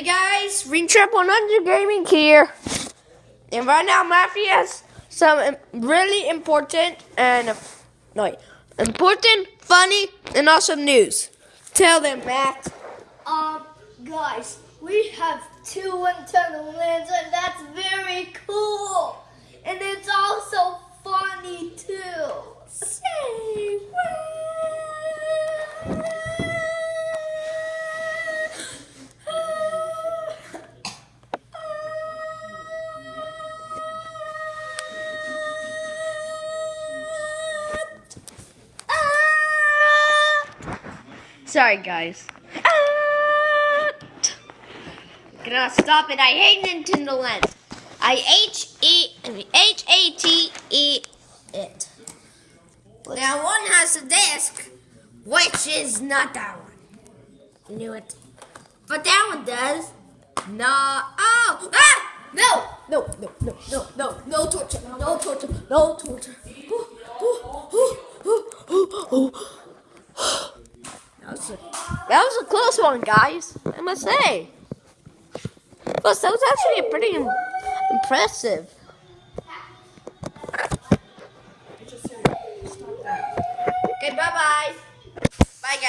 Hey guys, Ring Trip 100 Gaming here. And right now, Matthew has some really important and no, important, funny, and awesome news. Tell them, Matt. Um, guys, we have two Nintendo Lands, and that's very Sorry, guys. Ah! Gonna stop it. I hate Nintendo Land. I H E H A T E it. Now one has a disc, which is not that one. Knew it. But that one does. No. Oh! Ah! No! No! No! No! No! No! No torture! No torture! No torture! Ooh, ooh, ooh, ooh, ooh, ooh. That was a, close one, guys. I must say. Plus, that was actually pretty im- impressive. Okay, bye bye. Bye, guys.